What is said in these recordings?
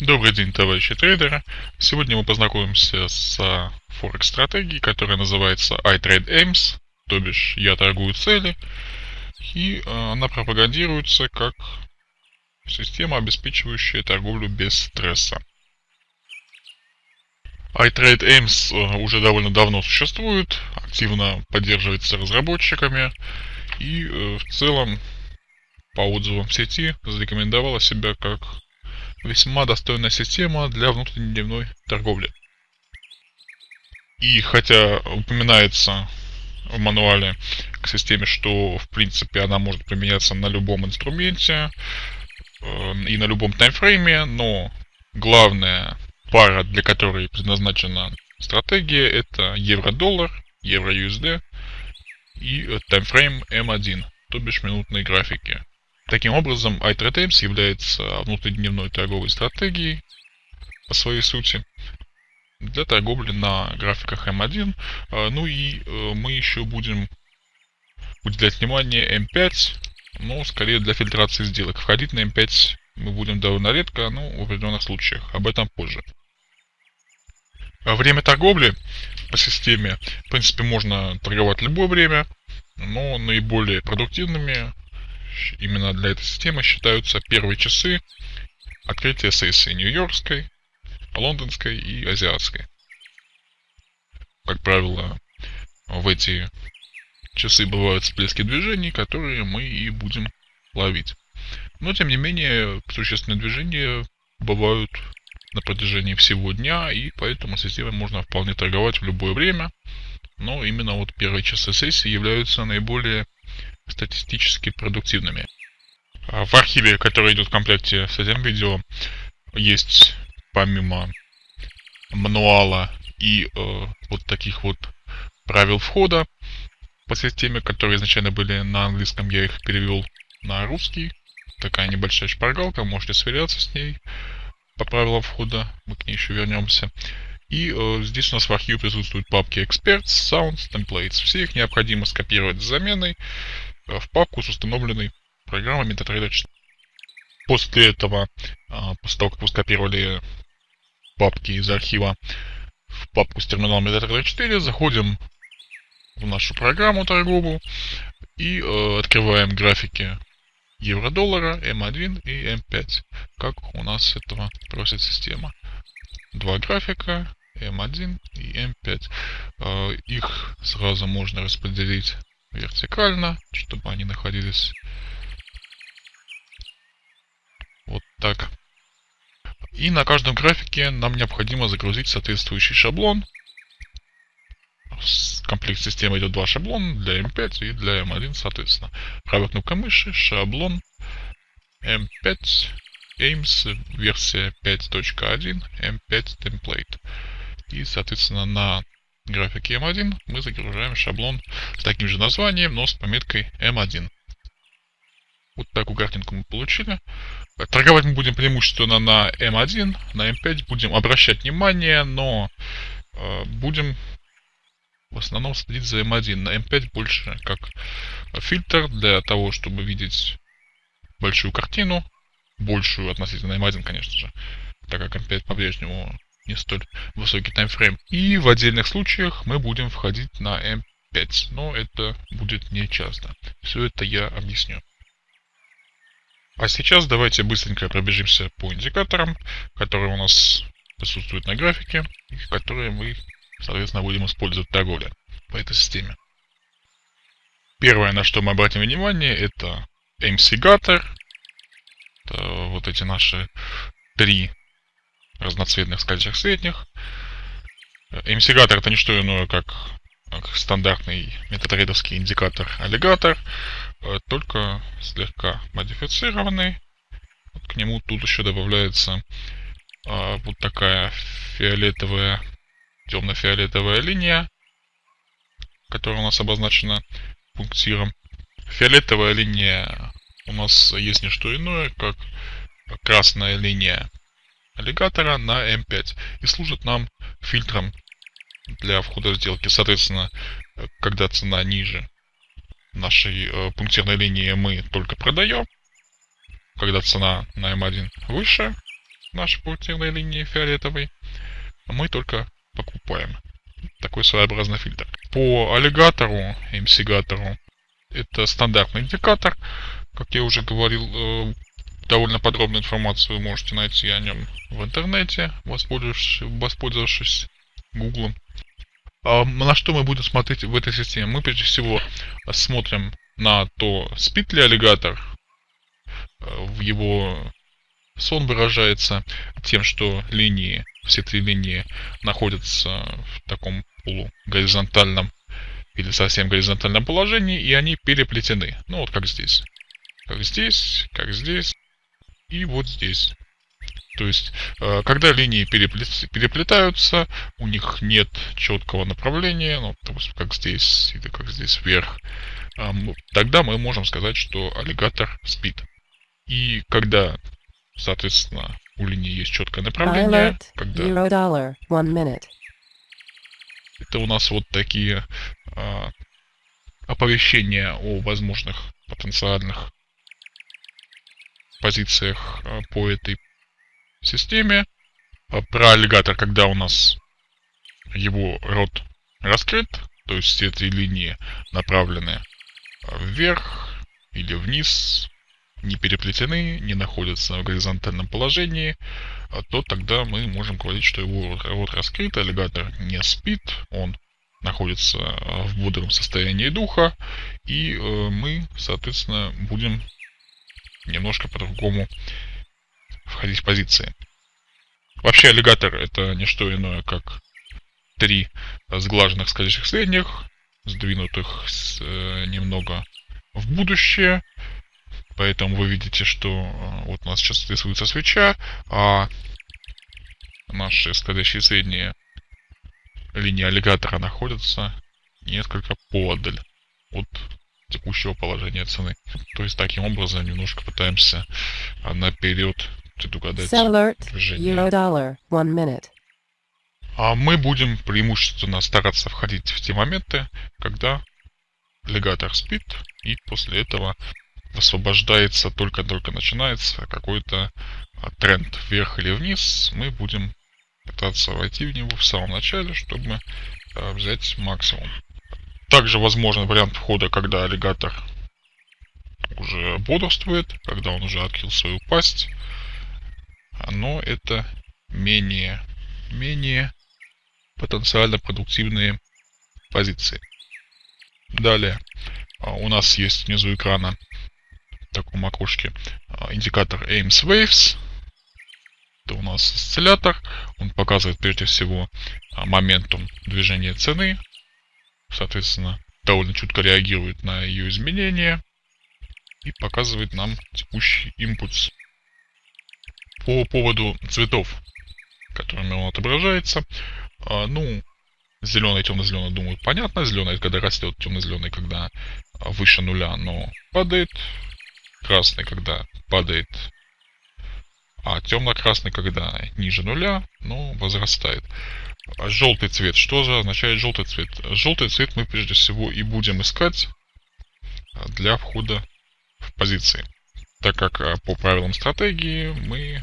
Добрый день, товарищи трейдеры. Сегодня мы познакомимся с форекс-стратегией, которая называется iTradeAims, то бишь я торгую цели, и э, она пропагандируется как система, обеспечивающая торговлю без стресса. iTradeAims э, уже довольно давно существует, активно поддерживается разработчиками и э, в целом по отзывам в сети зарекомендовала себя как весьма достойная система для внутренней торговли. И хотя упоминается в мануале к системе, что в принципе она может применяться на любом инструменте э, и на любом таймфрейме, но главная пара, для которой предназначена стратегия, это евро-доллар, евро-USD и таймфрейм M1, то бишь минутные графики. Таким образом, iTradeAIMS является внутридневной торговой стратегией по своей сути для торговли на графиках M1. А, ну и э, мы еще будем уделять внимание M5, но скорее для фильтрации сделок. Входить на M5 мы будем довольно редко, но в определенных случаях. Об этом позже. А время торговли по системе, в принципе, можно торговать любое время, но наиболее продуктивными именно для этой системы считаются первые часы открытия сессии Нью-Йоркской, Лондонской и Азиатской. Как правило, в эти часы бывают всплески движений, которые мы и будем ловить. Но, тем не менее, существенные движения бывают на протяжении всего дня, и поэтому системой можно вполне торговать в любое время. Но именно вот первые часы сессии являются наиболее статистически продуктивными. А в архиве, который идет в комплекте с этим видео, есть помимо мануала и э, вот таких вот правил входа по системе, которые изначально были на английском, я их перевел на русский. Такая небольшая шпаргалка, можете сверяться с ней по правилам входа, мы к ней еще вернемся. И э, здесь у нас в архиве присутствуют папки Experts, Sounds, Templates. Все их необходимо скопировать с заменой в папку с установленной программой MetaTrader 4. После этого, а, после того, как вы скопировали папки из архива в папку с терминалом MetaTrader 4, заходим в нашу программу торговую и э, открываем графики евро-доллара, М1 и М5, как у нас этого просит система. Два графика, М1 и М5. Э, их сразу можно распределить вертикально, чтобы они находились вот так. И на каждом графике нам необходимо загрузить соответствующий шаблон. В комплект системы идет два шаблона для M5 и для M1 соответственно. Правая кнопка мыши, шаблон M5 AIMS версия 5.1 M5 template. И соответственно на графике M1 мы загружаем шаблон с таким же названием, но с пометкой M1. Вот такую картинку мы получили. Торговать мы будем преимущественно на M1, на M5 будем обращать внимание, но э, будем в основном следить за M1. На M5 больше как фильтр для того, чтобы видеть большую картину, большую относительно M1, конечно же, так как M5 по-прежнему не столь высокий таймфрейм. И в отдельных случаях мы будем входить на M5, но это будет не часто. Все это я объясню. А сейчас давайте быстренько пробежимся по индикаторам, которые у нас присутствуют на графике, и которые мы, соответственно, будем использовать в торговле по этой системе. Первое, на что мы обратим внимание, это MC-гатор. Это вот эти наши три разноцветных скользящих средних. Эмсигатор это не что иное, как, как стандартный метатрейдовский индикатор аллигатор, э, только слегка модифицированный. Вот к нему тут еще добавляется а, вот такая фиолетовая, темно-фиолетовая линия, которая у нас обозначена пунктиром. Фиолетовая линия у нас есть не что иное, как красная линия аллигатора на M5 и служит нам фильтром для входа в сделки. Соответственно, когда цена ниже нашей э, пунктирной линии мы только продаем. Когда цена на M1 выше, нашей пунктирной линии фиолетовой. Мы только покупаем. Такой своеобразный фильтр. По аллигатору, MC-гатору, это стандартный индикатор. Как я уже говорил, э, довольно подробную информацию вы можете найти о нем в интернете, воспользовавшись, воспользовавшись Google. А на что мы будем смотреть в этой системе? Мы прежде всего смотрим на то, спит ли аллигатор. Э, в его сон выражается тем, что линии, все три линии находятся в таком полугоризонтальном или совсем горизонтальном положении, и они переплетены. Ну вот как здесь. Как здесь, как здесь и вот здесь. То есть, э, когда линии переплетаются, у них нет четкого направления, ну, допустим, как здесь или как здесь вверх, тогда мы можем сказать, что аллигатор спит. И когда, соответственно, у линии есть четкое направление, когда... Eurodollar, one minute. Это у нас вот такие а, оповещения о возможных потенциальных позициях а, по этой системе. Про аллигатор, когда у нас его рот раскрыт, то есть все эти линии направлены вверх или вниз, не переплетены, не находятся в горизонтальном положении, то тогда мы можем говорить, что его рот раскрыт, аллигатор не спит, он находится в бодром состоянии духа, и э, мы, соответственно, будем немножко по-другому входить в позиции. Вообще аллигатор это не что иное, как три сглаженных скользящих средних, сдвинутых с, э, немного в будущее. Поэтому вы видите, что э, вот у нас сейчас рисуется свеча, а наши скользящие средние линии аллигатора находятся несколько подаль от текущего положения цены. То есть таким образом немножко пытаемся а, наперед предугадать движение. А мы будем преимущественно стараться входить в те моменты, когда легатор спит, и после этого высвобождается, только-только начинается какой-то а, тренд вверх или вниз, мы будем пытаться войти в него в самом начале, чтобы а, взять максимум. Также возможен вариант входа, когда аллигатор уже бодрствует, когда он уже открыл свою пасть. Но это менее, менее потенциально продуктивные позиции. Далее а, у нас есть внизу экрана в таком окошке а, индикатор AIMS Waves. Это у нас осциллятор. Он показывает прежде всего а, моментум движения цены соответственно, довольно чутко реагирует на ее изменения и показывает нам текущий импульс. По поводу цветов, которыми он отображается, а, ну, зеленый, темно-зеленый, думаю, понятно. Зеленый когда растет, темно-зеленый, когда выше нуля, но падает. Красный, когда падает, а темно-красный, когда ниже нуля, но возрастает. А желтый цвет. Что же означает желтый цвет? Желтый цвет мы прежде всего и будем искать для входа в позиции. Так как а, по правилам стратегии мы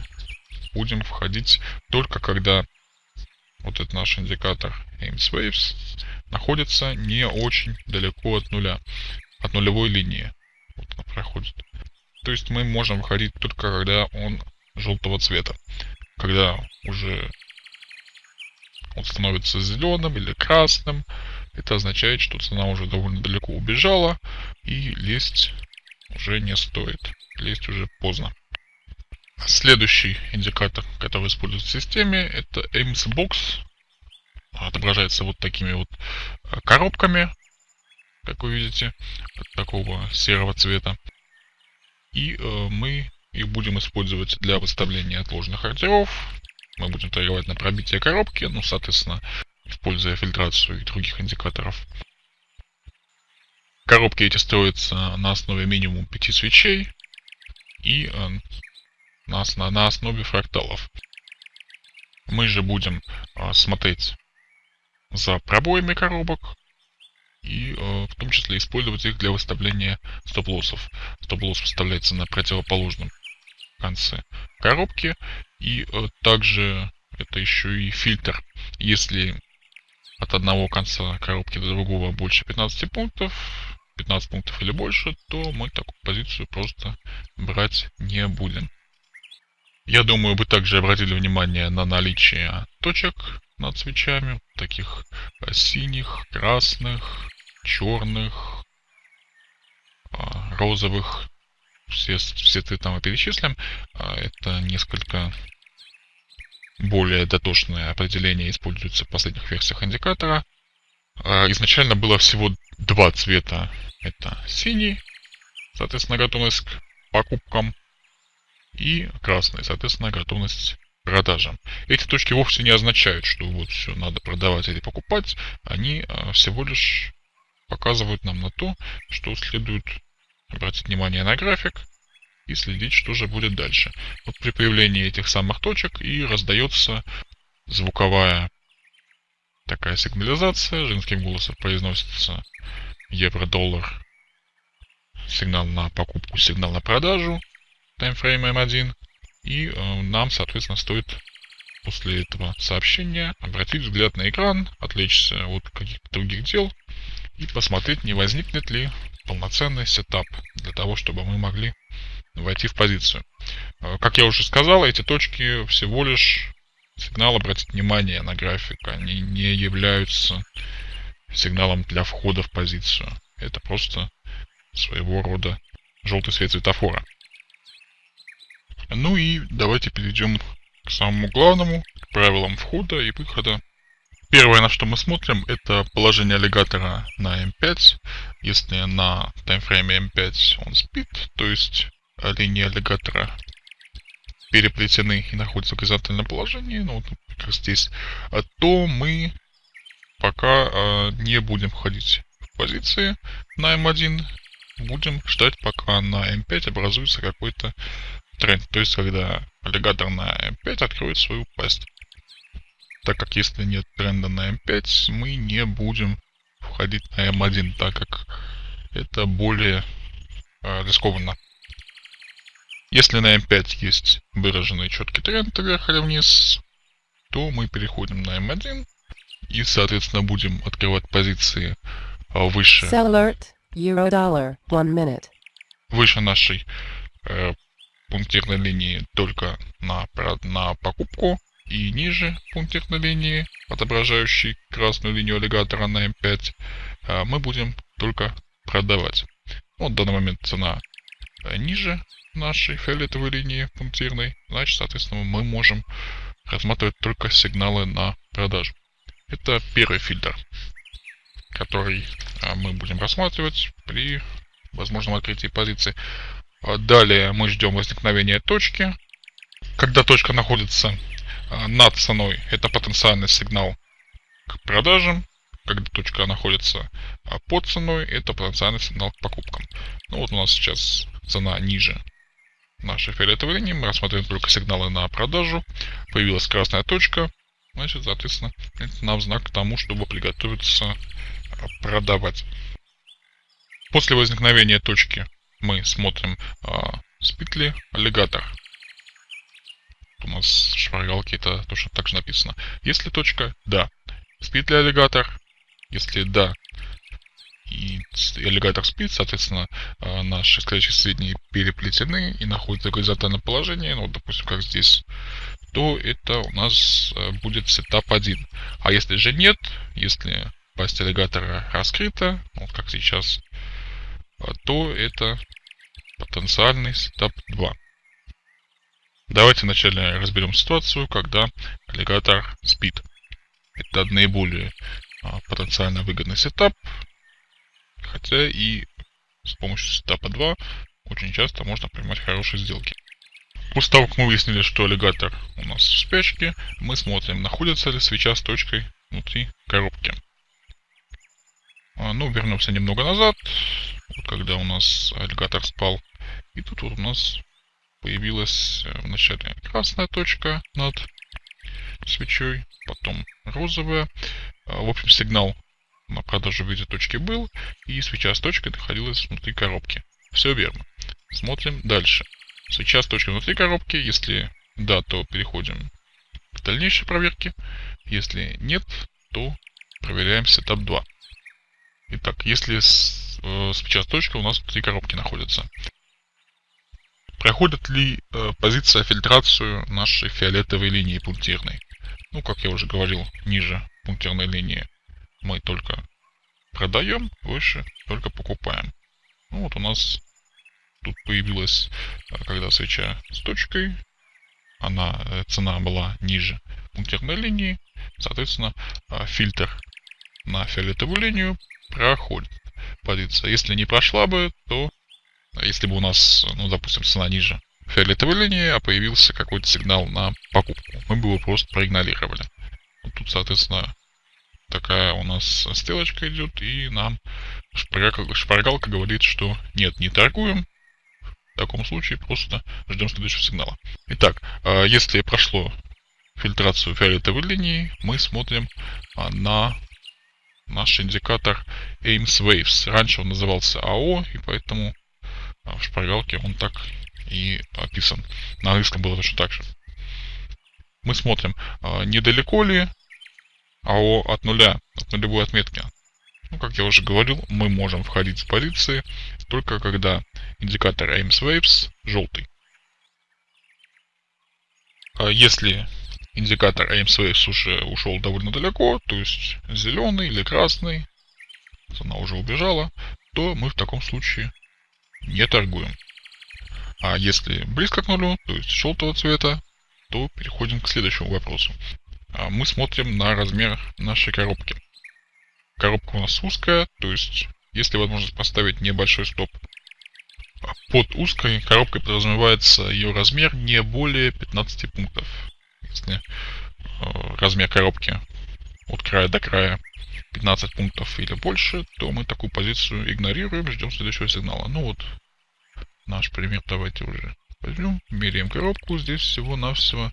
будем входить только когда вот этот наш индикатор Ames Waves находится не очень далеко от нуля, от нулевой линии. Вот она проходит. То есть мы можем выходить только когда он желтого цвета. Когда уже он становится зеленым или красным. Это означает, что цена уже довольно далеко убежала и лезть уже не стоит. Лезть уже поздно. Следующий индикатор, который используется в системе, это Box. Отображается вот такими вот э, коробками, как вы видите, такого серого цвета. И э, мы их будем использовать для выставления отложенных ордеров, мы будем торговать на пробитие коробки, ну, соответственно, используя фильтрацию и других индикаторов. Коробки эти строятся на основе минимум 5 свечей и э, на, на основе фракталов. Мы же будем э, смотреть за пробоями коробок и э, в том числе использовать их для выставления стоп-лоссов. Стоп-лосс выставляется на противоположном конце коробки И э, также это еще и фильтр. Если от одного конца коробки до другого больше 15 пунктов, 15 пунктов или больше, то мы такую позицию просто брать не будем. Я думаю, вы также обратили внимание на наличие точек над свечами, таких э, синих, красных, черных, а, розовых. Все, все цвета мы перечислим. А, это несколько более дотошное определение используется в последних версиях индикатора. А, изначально было всего два цвета. Это синий, соответственно, готовность к покупкам, и красный, соответственно, готовность к продажам. Эти точки вовсе не означают, что вот все надо продавать или покупать. Они а, всего лишь показывают нам на то, что следует обратить внимание на график и следить, что же будет дальше. Вот при появлении этих самых точек и раздается звуковая такая сигнализация, женским голосом произносится евро-доллар, сигнал на покупку, сигнал на продажу, таймфрейм M1, и э, нам, соответственно, стоит после этого сообщения обратить взгляд на экран, отвлечься от каких-то других дел и посмотреть, не возникнет ли полноценный сетап для того, чтобы мы могли войти в позицию. Э, как я уже сказал, эти точки всего лишь сигнал обратить внимание на график. Они не являются сигналом для входа в позицию. Это просто своего рода желтый свет светофора. Ну и давайте перейдем к самому главному, к правилам входа и выхода. Первое, на что мы смотрим, это положение аллигатора на M5. Если на таймфрейме M5 он спит, то есть линии аллигатора переплетены и находятся в горизонтальном положении, ну, вот как здесь, а то мы пока э, не будем входить в позиции на M1, будем ждать, пока на M5 образуется какой-то тренд, то есть когда аллигатор на M5 откроет свою пасть. Так как если нет тренда на M5, мы не будем входить на M1, так как это более э, рискованно. Если на M5 есть выраженный четкий тренд вверх или вниз, то мы переходим на M1 и, соответственно, будем открывать позиции а, выше, alert, euro dollar, one minute. выше нашей э, пунктирной линии только на, на покупку и ниже пунктирной линии, отображающей красную линию аллигатора на M5, э, мы будем только продавать. Вот в данный момент цена э, ниже нашей фиолетовой линии пунктирной, значит, соответственно, мы можем рассматривать только сигналы на продажу. Это первый фильтр, который а, мы будем рассматривать при возможном открытии позиции. А Далее мы ждем возникновения точки. Когда точка находится а, над ценой, это потенциальный сигнал к продажам. Когда точка находится а, под ценой, это потенциальный сигнал к покупкам. Ну вот у нас сейчас цена ниже нашей фиолетовой линии. Мы рассматриваем только сигналы на продажу. Появилась красная точка. Значит, соответственно, это нам знак к тому, чтобы приготовиться а, продавать. После возникновения точки мы смотрим, а, спит ли аллигатор. У нас в шпаргалке это точно так же написано. Если точка да, спит ли аллигатор? Если да, и аллигатор спит, соответственно, а, наши скользящие средние переплетены и находятся в горизонтальном положении, ну, допустим, как здесь, то это у нас э, будет сетап 1. А если же нет, если пасть аллигатора раскрыта, ну, вот как сейчас, а, то это потенциальный сетап 2. Давайте вначале разберем ситуацию, когда аллигатор спит. Это наиболее а, потенциально выгодный сетап, хотя и с помощью сетапа 2 очень часто можно принимать хорошие сделки. После того, как мы выяснили, что аллигатор у нас в спячке, мы смотрим, находится ли свеча с точкой внутри коробки. А, ну, вернемся немного назад, вот когда у нас аллигатор спал. И тут вот у нас появилась э, вначале красная точка над свечой, потом розовая. А, В общем, сигнал на продажу в виде точки был, и свеча с точкой находилась внутри коробки. Все верно. Смотрим дальше. Свеча с точкой внутри коробки, если да, то переходим к дальнейшей проверке. Если нет, то проверяем сетап 2. Итак, если с, э, сейчас точка, у нас три коробки находятся. Проходит ли э, позиция фильтрацию нашей фиолетовой линии пунктирной? Ну, как я уже говорил, ниже пунктирной линии мы только продаем, выше только покупаем. Ну, вот у нас тут появилась, э, когда свеча с точкой, она, э, цена была ниже пунктирной линии, соответственно, э, фильтр на фиолетовую линию проходит позиция. Если не прошла бы, то если бы у нас, ну, допустим, цена ниже фиолетовой линии, а появился какой-то сигнал на покупку, мы бы его просто проигнорировали. Вот тут, соответственно, такая у нас стрелочка идет, и нам шпаргалка, шпаргалка говорит, что нет, не торгуем. В таком случае просто ждем следующего сигнала. Итак, а, если прошло фильтрацию фиолетовой линии, мы смотрим а, на наш индикатор Ames Waves. Раньше он назывался AO, и поэтому в шпаргалке он так и описан. На английском было точно так же. Мы смотрим, недалеко ли АО от нуля, от нулевой отметки. Ну, как я уже говорил, мы можем входить в позиции только когда индикатор Ames Waves желтый. А если индикатор Ames Waves уже ушел довольно далеко, то есть зеленый или красный, она уже убежала, то мы в таком случае не торгуем. А если близко к нулю, то есть желтого цвета, то переходим к следующему вопросу. А мы смотрим на размер нашей коробки. Коробка у нас узкая, то есть если возможность поставить небольшой стоп под узкой коробкой подразумевается ее размер не более 15 пунктов. Если э, размер коробки от края до края 15 пунктов или больше, то мы такую позицию игнорируем, ждем следующего сигнала. Ну вот, наш пример давайте уже возьмем, меряем коробку, здесь всего-навсего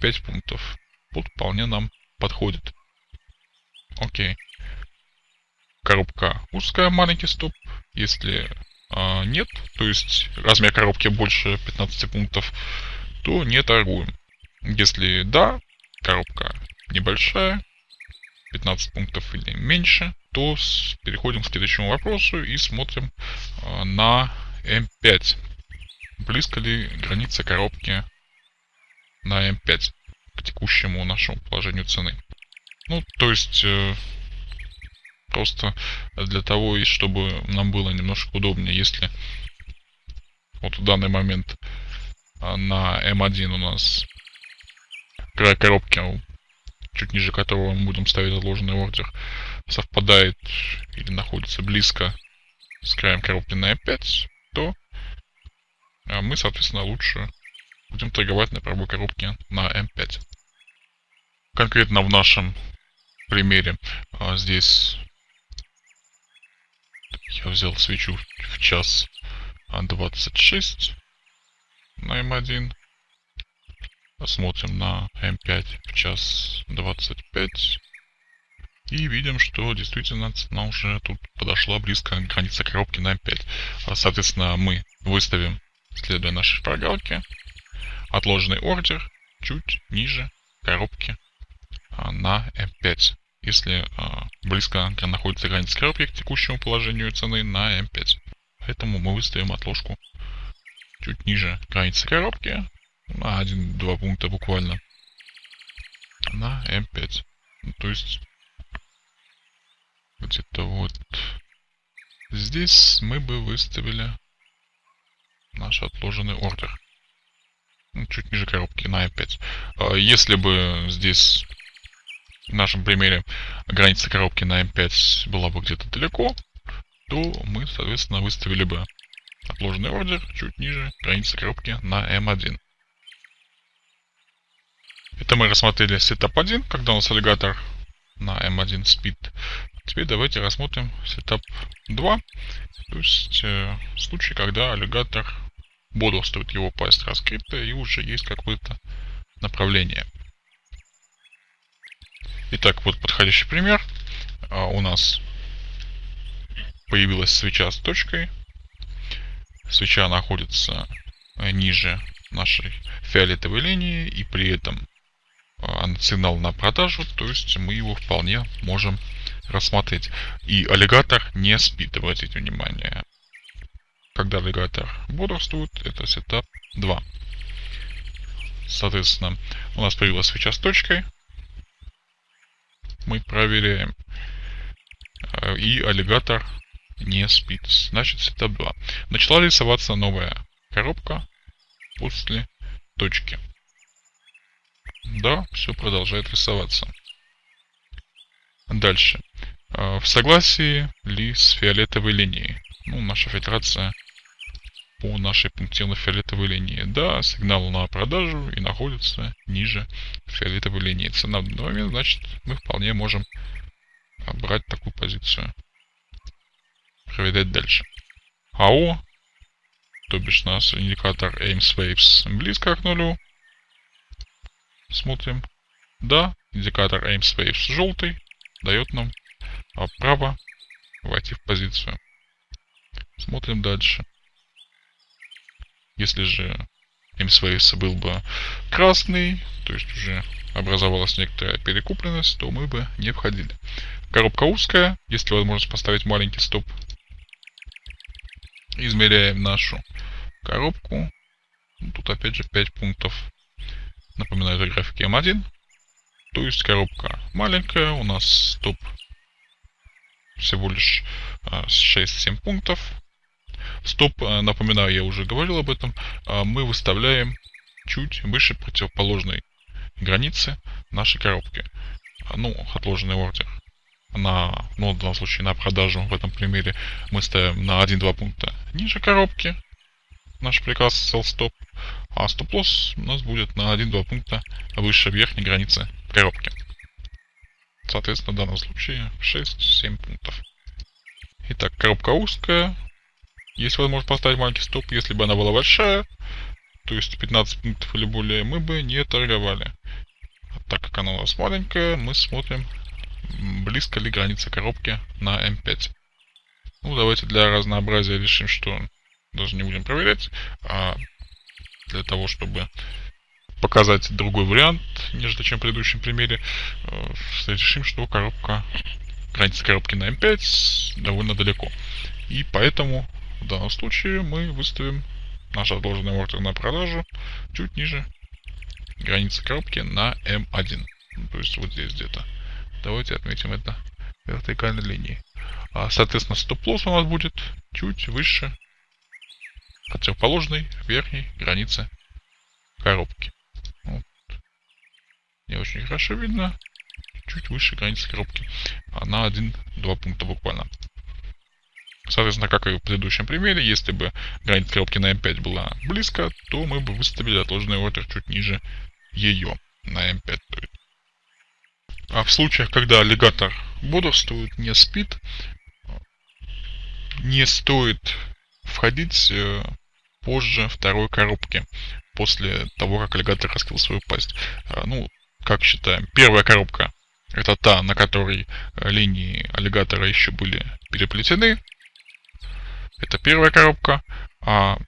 5 пунктов. Вот вполне нам подходит. Окей. Коробка узкая, маленький стоп. Если а, нет, то есть размер коробки больше 15 пунктов, то не торгуем. Если да, коробка небольшая, 15 пунктов или меньше, то с, переходим к следующему вопросу и смотрим а, на M5. Близко ли граница коробки на M5 к текущему нашему положению цены. Ну, то есть, э, просто для того, чтобы нам было немножко удобнее, если вот в данный момент а, на M1 у нас край коробки, чуть ниже которого мы будем ставить отложенный ордер, совпадает или находится близко с краем коробки на M5, то а, мы, соответственно, лучше будем торговать на пробой коробке на M5. Конкретно в нашем примере а, здесь я взял свечу в час 26 на m1. Посмотрим на m5 в час 25. И видим, что действительно цена уже тут подошла близко к границе коробки на m5. А, соответственно, мы выставим, следуя нашей шпаргалке, отложенный ордер чуть ниже коробки а, на M5 если а, близко находится граница коробки к текущему положению цены на M5. Поэтому мы выставим отложку чуть ниже границы коробки, на 1-2 пункта буквально, на M5. Ну, то есть где-то вот здесь мы бы выставили наш отложенный ордер. Ну, чуть ниже коробки на M5. А если бы здесь в нашем примере граница коробки на M5 была бы где-то далеко, то мы, соответственно, выставили бы отложенный ордер чуть ниже границы коробки на M1. Это мы рассмотрели setup 1, когда у нас аллигатор на M1 спит. Теперь давайте рассмотрим setup 2, то есть э, случай, когда аллигатор бодрствует, его пасть раскрыта и уже есть какое-то направление. Итак, вот подходящий пример. А, у нас появилась свеча с точкой. Свеча находится э, ниже нашей фиолетовой линии и при этом сигнал на продажу, то есть мы его вполне можем рассмотреть. И аллигатор не спит, обратите внимание. Когда аллигатор бодрствует, это сетап 2. Соответственно, у нас появилась свеча с точкой. Мы проверяем. Э, и аллигатор не спит. Значит, сетап 2. Начала рисоваться новая коробка после точки. Да, все продолжает рисоваться. Дальше. Э, в согласии ли с фиолетовой линией? Ну, наша фильтрация по нашей пунктирно-фиолетовой линии. Да, сигнал на продажу и находится ниже фиолетовой линии. Цена в данный момент, значит, мы вполне можем брать такую позицию. Проверять дальше. АО, то бишь наш индикатор AIMS Waves близко к нулю. Смотрим. Да, индикатор AIMS Waves желтый дает нам право войти в позицию. Смотрим дальше. Если же MSWaves был бы красный, то есть уже образовалась некоторая перекупленность, то мы бы не входили. Коробка узкая, есть ли возможность поставить маленький стоп. Измеряем нашу коробку. Ну, тут опять же 5 пунктов. Напоминаю, это графики М1. То есть коробка маленькая, у нас стоп всего лишь 6-7 а, пунктов. Стоп, э, напоминаю, я уже говорил об этом, а, мы выставляем чуть выше противоположной границы нашей коробки. А, ну, отложенный ордер. На, ну, в данном случае на продажу в этом примере мы ставим на 1-2 пункта ниже коробки. Наш приказ sell stop. А стоп-лосс у нас будет на 1-2 пункта выше верхней границы коробки. Соответственно, в данном случае 6-7 пунктов. Итак, коробка узкая, есть возможность поставить маленький стоп, если бы она была большая, то есть 15 пунктов или более, мы бы не торговали. А так как она у нас маленькая, мы смотрим, близко ли граница коробки на М5. Ну, давайте для разнообразия решим, что даже не будем проверять, а для того, чтобы показать другой вариант, нежели чем в предыдущем примере, э, решим, что коробка, граница коробки на М5 довольно далеко. И поэтому в данном случае мы выставим наш отложенный ордер на продажу чуть ниже границы коробки на M1. Ну, то есть вот здесь где-то. Давайте отметим это вертикальной линией. А, соответственно, стоп-лосс у нас будет чуть выше противоположной верхней границы коробки. Вот. Не очень хорошо видно. Чуть выше границы коробки. На 1-2 пункта буквально. Соответственно, как и в предыдущем примере, если бы граница коробки на M5 была близко, то мы бы выставили отложенный ордер чуть ниже ее, на M5. А в случаях, когда аллигатор бодрствует, не спит, не стоит входить э, позже второй коробки, после того, как аллигатор раскрыл свою пасть. А, ну, как считаем, первая коробка это та, на которой э, линии аллигатора еще были переплетены, это первая коробка. А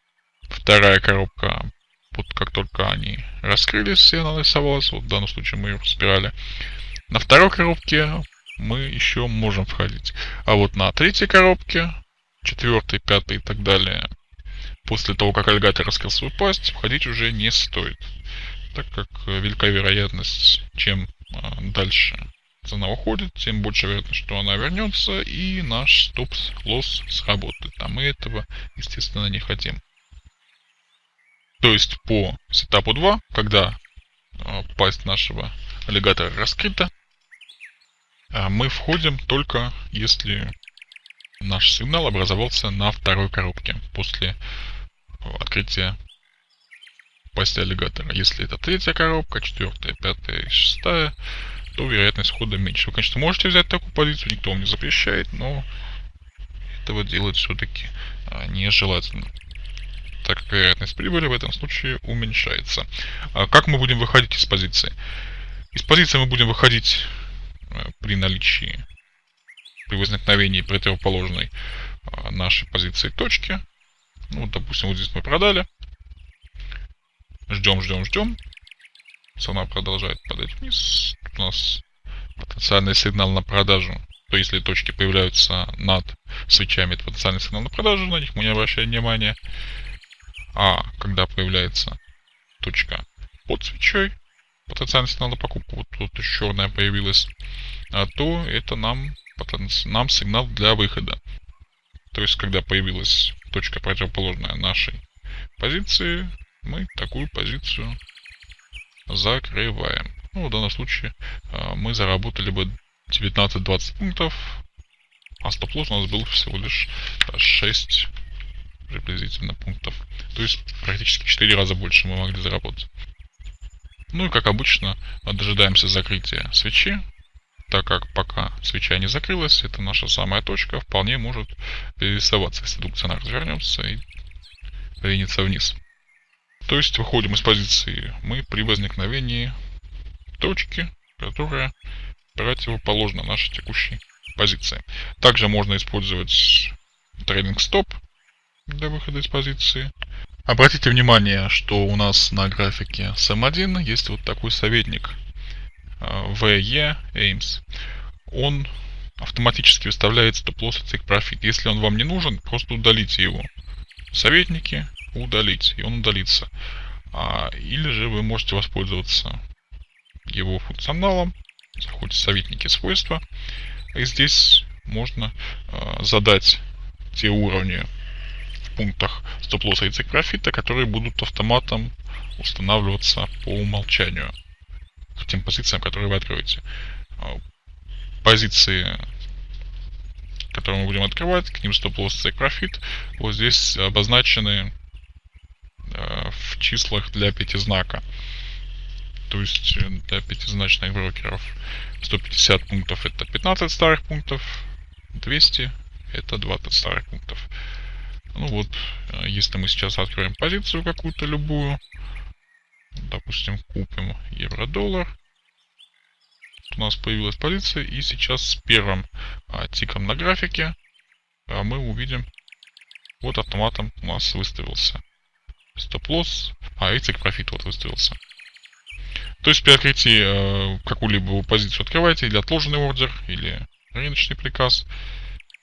вторая коробка, вот как только они раскрылись, все нарисовалась. Вот в данном случае мы ее разбирали. На второй коробке мы еще можем входить. А вот на третьей коробке, четвертой, пятой и так далее, после того, как аллигатор раскрыл свою пасть, входить уже не стоит. Так как велика вероятность, чем а, дальше цена уходит, тем больше вероятность, что она вернется, и наш стоп-лосс сработает. А мы этого, естественно, не хотим. То есть по сетапу 2, когда э, пасть нашего аллигатора раскрыта, э, мы входим только если наш сигнал образовался на второй коробке после открытия пасти аллигатора. Если это третья коробка, четвертая, пятая, шестая, то вероятность хода меньше. Вы, конечно, можете взять такую позицию, никто вам не запрещает, но этого делать все-таки а, нежелательно так как вероятность прибыли в этом случае уменьшается. А как мы будем выходить из позиции? Из позиции мы будем выходить а, при наличии, при возникновении противоположной нашей позиции точки. Ну, допустим, вот здесь мы продали. Ждем, ждем, ждем. Цена продолжает падать вниз. Тут у нас потенциальный сигнал на продажу. То если точки появляются над свечами, это потенциальный сигнал на продажу, на них мы не обращаем внимания. А когда появляется точка под свечой, потенциальный сигнал на покупку, вот тут черная появилась, а, то это нам, нам сигнал для выхода. То есть, когда появилась точка противоположная нашей позиции, мы такую позицию закрываем. Ну, в данном случае а, мы заработали бы 19-20 пунктов, а стоп-лосс у нас был всего лишь 6 приблизительно пунктов. То есть практически в 4 раза больше мы могли заработать. Ну и как обычно, дожидаемся закрытия свечи, так как пока свеча не закрылась, это наша самая точка, вполне может перерисоваться, если цена развернется и двинется вниз. То есть выходим из позиции мы при возникновении точки, которая противоположна нашей текущей позиции. Также можно использовать трейдинг стоп для выхода из позиции. Обратите внимание, что у нас на графике SM1 есть вот такой советник VE Aims. Он автоматически выставляет стоп-лосс и профит. Если он вам не нужен, просто удалите его. Советники удалить, и он удалится. А, или же вы можете воспользоваться его функционалом. Заходите в советники свойства. И здесь можно э, задать те уровни пунктах стоп-лосса и цик профита, которые будут автоматом устанавливаться по умолчанию к тем позициям, которые вы откроете. А, позиции, которые мы будем открывать, к ним стоп-лосс цик профит, вот здесь обозначены э, в числах для пятизнака. То есть э, для пятизначных брокеров 150 пунктов это 15 старых пунктов, 200 это 20 старых пунктов. Ну вот, э, если мы сейчас откроем позицию какую-то любую, допустим, купим евро-доллар, у нас появилась позиция, и сейчас с первым а, тиком на графике а, мы увидим, вот автоматом у нас выставился стоп-лосс, а цик профит вот выставился. То есть при открытии э, какую-либо позицию открываете, или отложенный ордер, или рыночный приказ,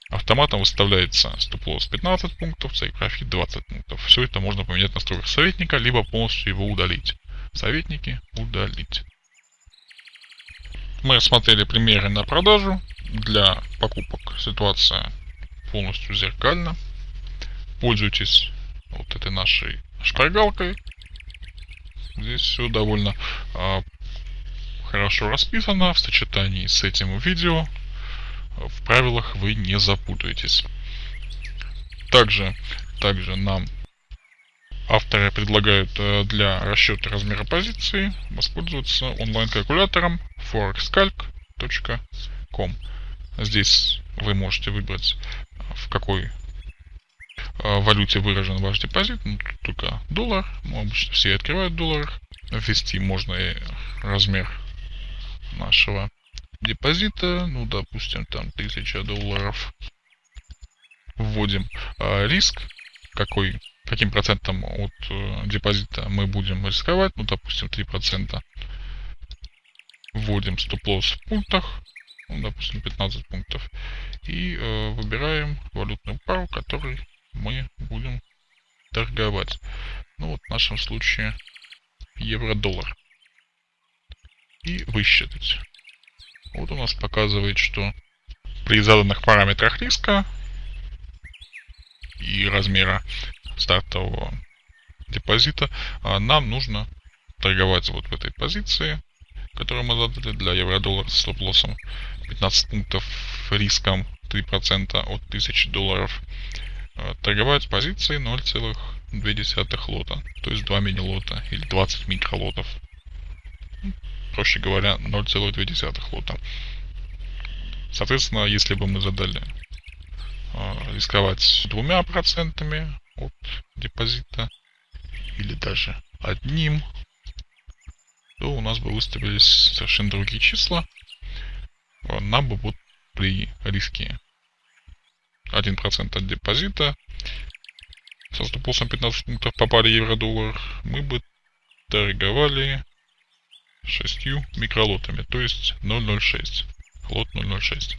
автоматом выставляется стоп-лосс 15 пунктов, цейк профит 20 пунктов. Все это можно поменять в настройках советника, либо полностью его удалить. Советники удалить. Мы рассмотрели примеры на продажу. Для покупок ситуация полностью зеркальна. Пользуйтесь вот этой нашей шпаргалкой. Здесь все довольно э, хорошо расписано в сочетании с этим видео в правилах вы не запутаетесь. Также, также нам авторы предлагают э, для расчета размера позиции воспользоваться онлайн-калькулятором forexcalc.com. Здесь вы можете выбрать, в какой э, валюте выражен ваш депозит. Ну, тут только доллар. Ну, обычно все открывают доллар. Ввести можно и размер нашего депозита, ну, допустим, там 1000 долларов. Вводим э, риск, какой, каким процентом от э, депозита мы будем рисковать, ну, допустим, 3%. Вводим стоп-лосс в пунктах, ну, допустим, 15 пунктов. И э, выбираем валютную пару, которой мы будем торговать. Ну, вот в нашем случае евро-доллар. И высчитать. Вот у нас показывает, что при заданных параметрах риска и размера стартового депозита а, нам нужно торговать вот в этой позиции, которую мы задали для евро-доллара с стоп-лоссом 15 пунктов риском 3% от 1000 долларов. А, торговать позиции 0,2 лота, то есть 2 мини-лота или 20 микролотов проще говоря, 0,2 лота. Соответственно, если бы мы задали рисковать двумя процентами от депозита или даже одним, то у нас бы выставились совершенно другие числа. А, нам бы вот при риске 1% от депозита со стоп 15 пунктов по паре евро-доллар мы бы торговали шестью микролотами, то есть 006. Лот 006.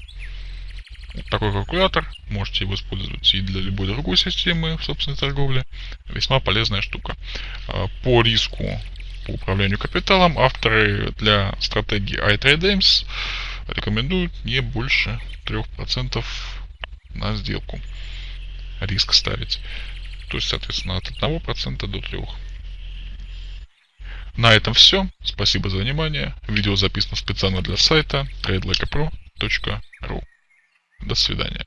Такой калькулятор. Можете его использовать и для любой другой системы собственной торговле. Весьма полезная штука. А, По риску по управлянию капиталом авторы для стратегии iTradeAIMS рекомендуют не больше 3% на сделку риск ставить. То есть, соответственно, от 1% до 3%. На этом все. Спасибо за внимание. Видео записано специально для сайта tradelikeapro.ru. До свидания.